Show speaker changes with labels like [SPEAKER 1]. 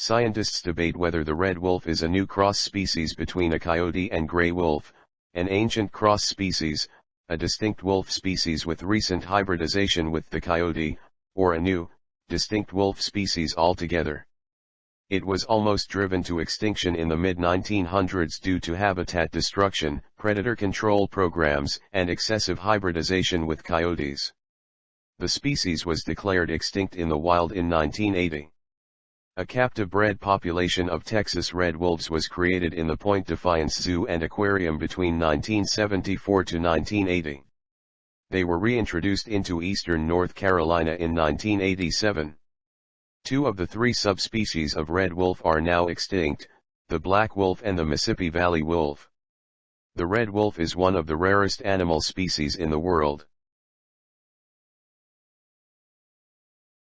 [SPEAKER 1] Scientists debate whether the red wolf is a new cross species between a coyote and gray wolf, an ancient cross species, a distinct wolf species with recent hybridization with the coyote, or a new, distinct wolf species altogether. It was almost driven to extinction in the mid-1900s due to habitat destruction, predator control programs, and excessive hybridization with coyotes. The species was declared extinct in the wild in 1980. A captive bred population of Texas red wolves was created in the Point Defiance Zoo and Aquarium between 1974 to 1980. They were reintroduced into eastern North Carolina in 1987. Two of the three subspecies of red wolf are now extinct, the black wolf and the Mississippi Valley wolf. The red wolf is one of the rarest animal species in the world.